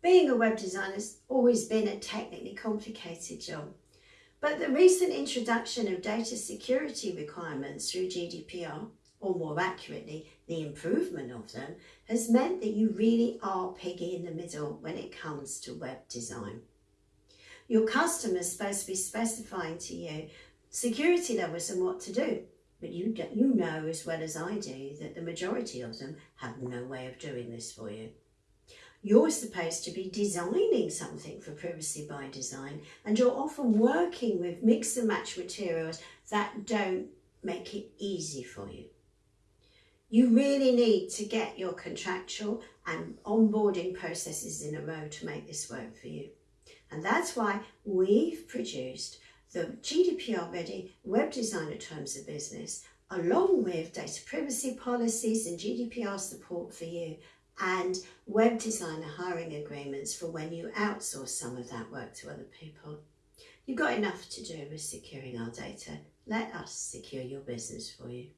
Being a web designer has always been a technically complicated job. But the recent introduction of data security requirements through GDPR, or more accurately, the improvement of them, has meant that you really are piggy in the middle when it comes to web design. Your customer's supposed to be specifying to you security levels and what to do. But you, you know as well as I do that the majority of them have no way of doing this for you. You're supposed to be designing something for privacy by design and you're often working with mix and match materials that don't make it easy for you. You really need to get your contractual and onboarding processes in a row to make this work for you. And that's why we've produced the GDPR ready web designer terms of business along with data privacy policies and GDPR support for you and web designer hiring agreements for when you outsource some of that work to other people. You've got enough to do with securing our data. Let us secure your business for you.